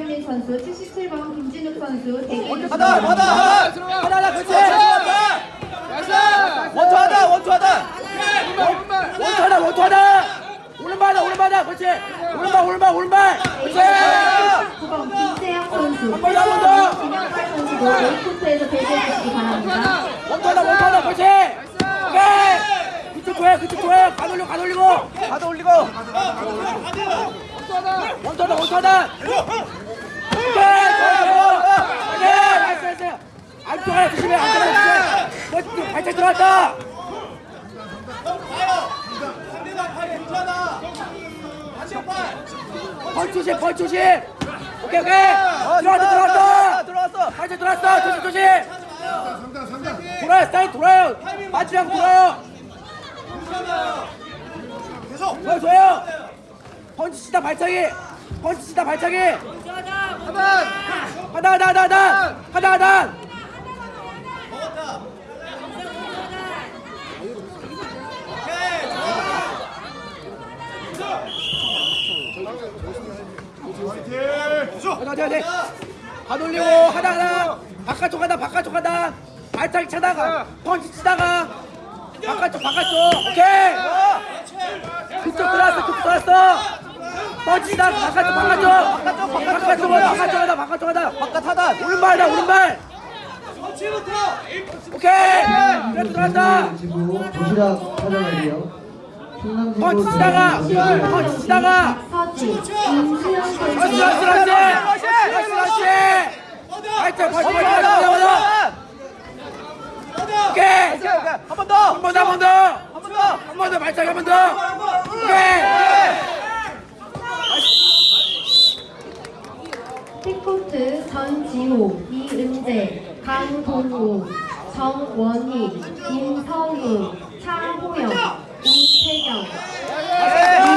76번 김병민 선수, 77번 김진욱 선수 대기 하다 하다 하다 하다 하다 그렇지. 원투 하다 원투 하다. 원투 하다 원투 하다. 오른발다 오른발다. 그렇지. 오른발 오른발 오른발. 그렇지. 9번 김재영 선수, 한번 더 한번 더. 김영발 선수도 A코트에서 대기해 주시기 바랍니다. 원투 하다 원투 하다. 그렇지. 오케이. 그쪽 좋아요 그쪽 좋아요 가도 올리고. 가도 올리고. 가도 올리고. 원투 하다 원투 하다. 오케이 좋아요 오케이 나이스 나이스 안쪽에 조심해 안쪽에 조심해 뭐, 발짝 들어왔다. 펄 조심 펄 조심. 오케이 오케이. 들어왔다 들어왔다. 들어왔어 발짝 들어왔어. 조심 조심. 돌아요 스타일 돌아요. 빠지랑 돌아요. 좋아요 좋아요. 펀치 치다 발차기. 펀치 치다 발차기. 하단. 하단 하단 하단. 하단 하단 어디 어디 가돌리고 하다 하다 바깥쪽 하다 바깥쪽 하다. 발차기 차다가 펀치 치다가. 바깥쪽 바깥쪽. 오케이. 그쪽 들어왔어 그쪽 들어왔어. 펀치 치다가 바깥쪽 바깥쪽. 바깥쪽 바깥쪽 하다 바깥쪽 하다. 바깥 하다. 오른발다 오른발. 오케이. 그래도 들어왔다. 도시락 찾아가기요. 그렇지 그렇지 그렇지 그렇지 그렇지 발차 펀치 펀치 펀치 오케이. 한 번 더. 한 번 더 한 번 더. 한 번 더. 한 번 더 발차기 한 번 더. 오케이. C코트 전지호, 이은재, 강동우, 정원희, 임서우, 차호영, 우